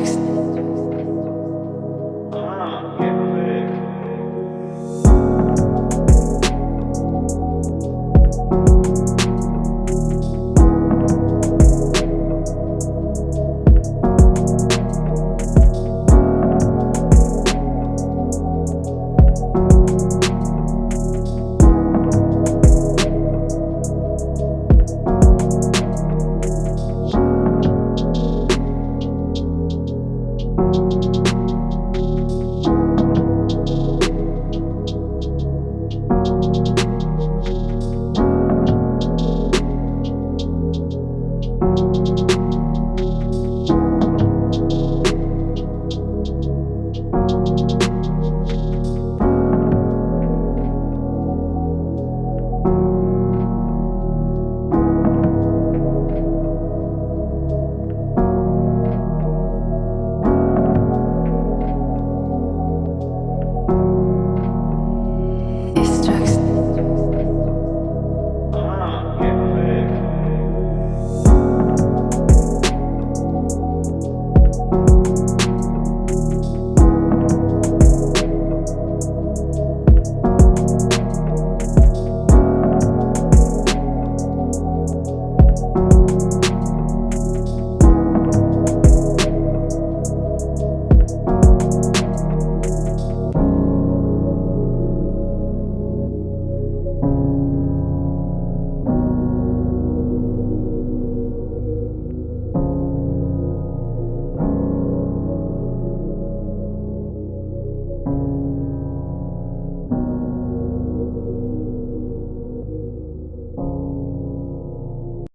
Jackson.